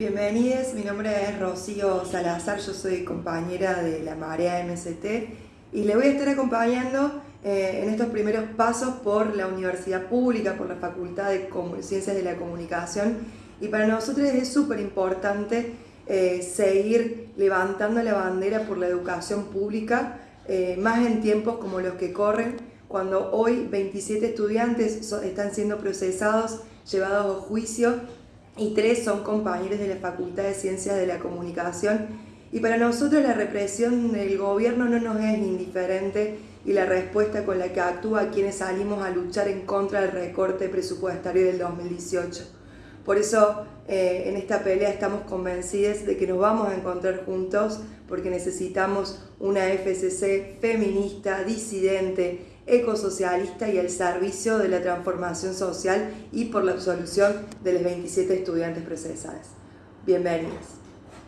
Bienvenidos, mi nombre es Rocío Salazar, yo soy compañera de la Marea MST y le voy a estar acompañando eh, en estos primeros pasos por la universidad pública, por la Facultad de Ciencias de la Comunicación y para nosotros es súper importante eh, seguir levantando la bandera por la educación pública, eh, más en tiempos como los que corren, cuando hoy 27 estudiantes están siendo procesados, llevados a juicio y tres son compañeros de la Facultad de Ciencias de la Comunicación y para nosotros la represión del gobierno no nos es indiferente y la respuesta con la que actúa quienes salimos a luchar en contra del recorte presupuestario del 2018. Por eso eh, en esta pelea estamos convencidos de que nos vamos a encontrar juntos porque necesitamos una FCC feminista, disidente, ecosocialista y al servicio de la transformación social y por la absolución de los 27 estudiantes procesados. Bienvenidos.